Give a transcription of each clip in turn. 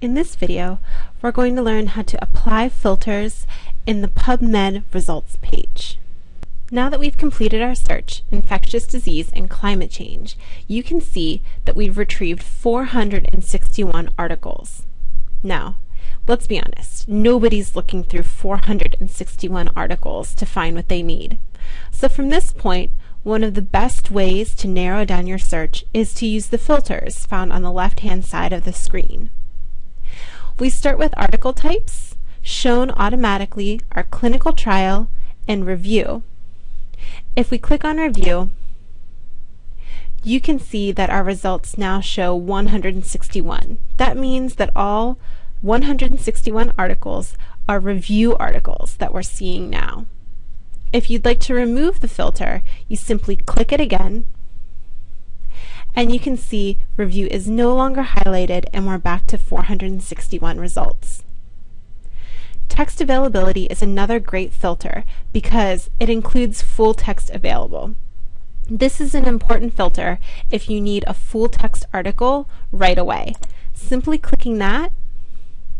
In this video, we're going to learn how to apply filters in the PubMed results page. Now that we've completed our search, infectious disease and climate change, you can see that we've retrieved 461 articles. Now, let's be honest, nobody's looking through 461 articles to find what they need. So from this point, one of the best ways to narrow down your search is to use the filters found on the left-hand side of the screen. We start with article types, shown automatically are clinical trial and review. If we click on review, you can see that our results now show 161. That means that all 161 articles are review articles that we're seeing now. If you'd like to remove the filter, you simply click it again and you can see review is no longer highlighted and we're back to 461 results. Text availability is another great filter because it includes full text available. This is an important filter if you need a full text article right away. Simply clicking that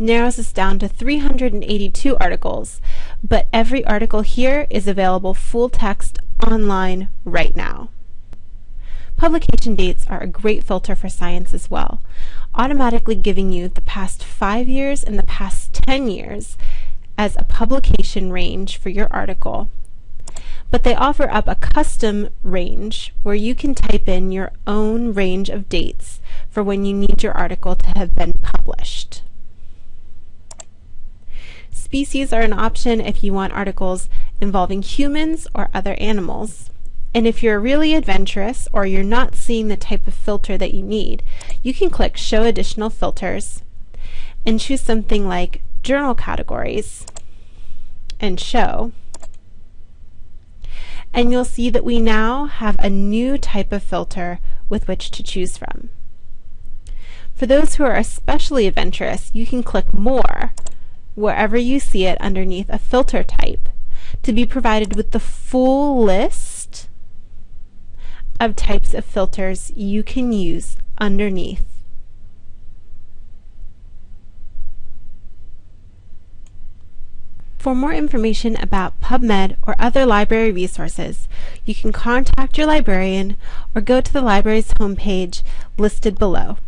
narrows us down to 382 articles, but every article here is available full text online right now. Publication dates are a great filter for science as well, automatically giving you the past 5 years and the past 10 years as a publication range for your article. But they offer up a custom range where you can type in your own range of dates for when you need your article to have been published. Species are an option if you want articles involving humans or other animals. And if you're really adventurous or you're not seeing the type of filter that you need, you can click Show Additional Filters and choose something like Journal Categories and Show. And you'll see that we now have a new type of filter with which to choose from. For those who are especially adventurous, you can click More wherever you see it underneath a filter type to be provided with the full list of types of filters you can use underneath. For more information about PubMed or other library resources, you can contact your librarian or go to the library's homepage listed below.